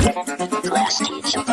Class teacher.